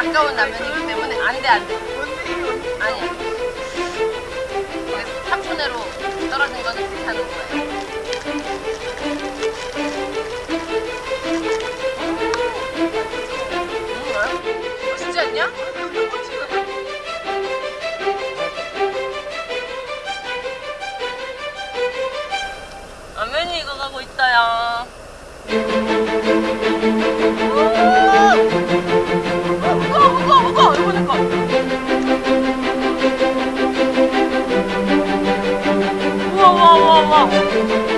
아까운 라면이기 때문에 안돼 안돼. 아니야. 3분의로 떨어진 거는 괜찮은 거예요. 음, 맛있지 않냐? 라면이 익어가고 있어요. 아!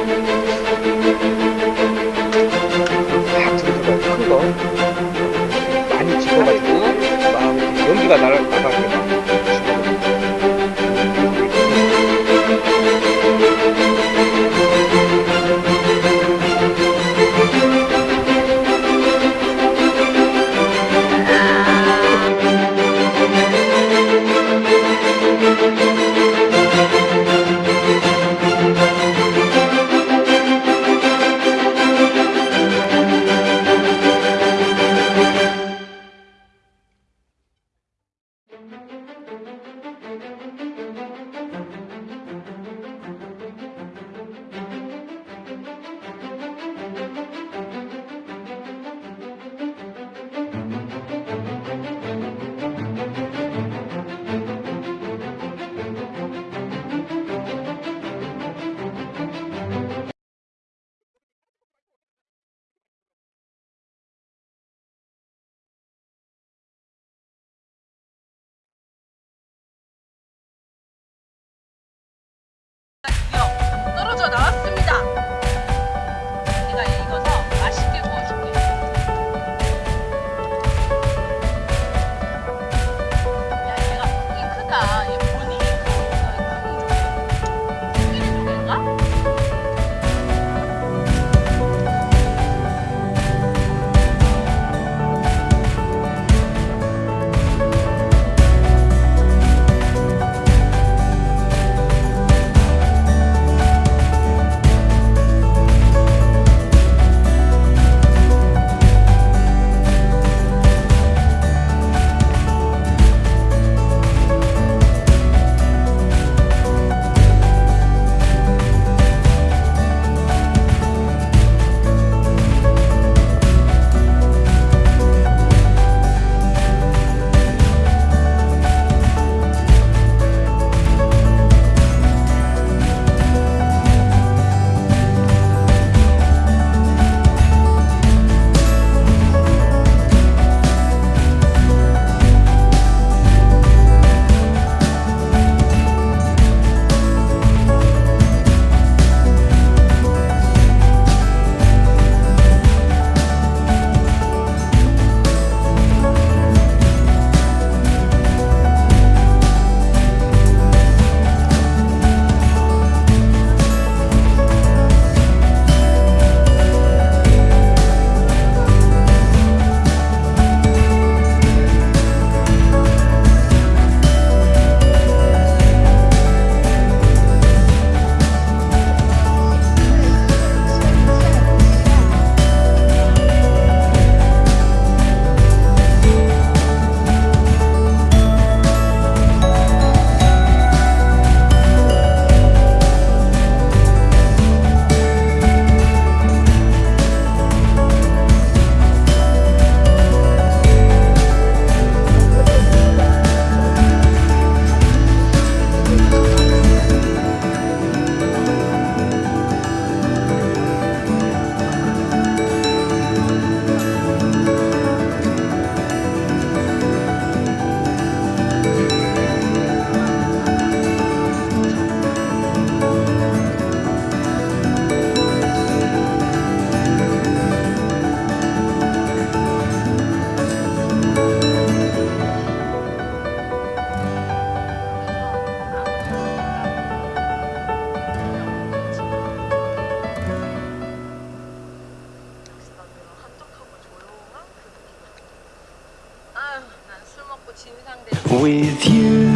With you,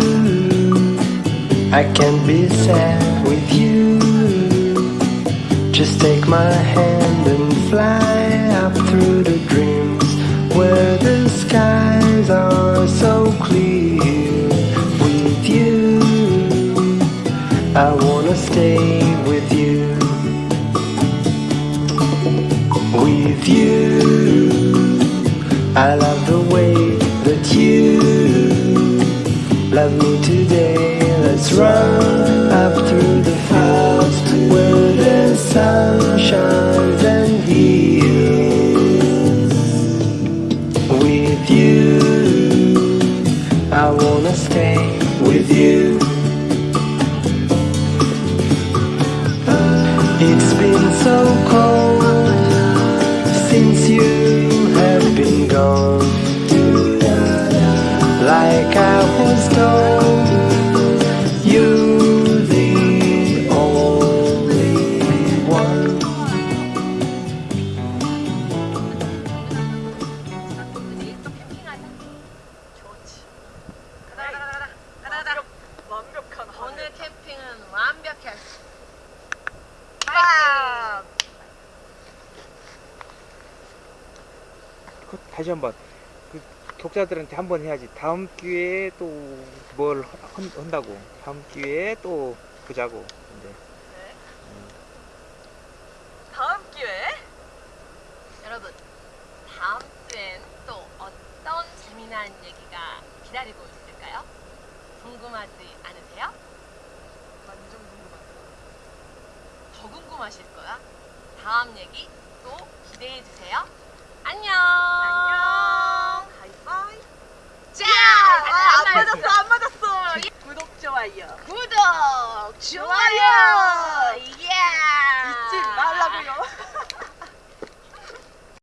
I can be sad with you. Just take my hand and fly up through the dreams where the skies are so clear. With you, I wanna stay with you. With you, I love. Me today. Let's run up through the fields where the sun shines and heals. With you, I wanna stay with you. It's been so cold since you have been gone. 다시 한번. 그 독자들한테 한 번 해야지. 다음 기회에 또 뭘 한다고. 다음 기회에 또 보자고. 이제. 다음 기회에 여러분 다음 주엔 또 어떤 재미난 얘기가 기다리고 있을까요? 궁금하지 않으세요? 완전 궁금하죠. 더 궁금하실 거야. 다음 얘기 또 기대해 주세요. 안녕. 안녕. 하이파이. 자, 안 맞았어, 안 맞았어. 구독 좋아요. 구독 좋아요.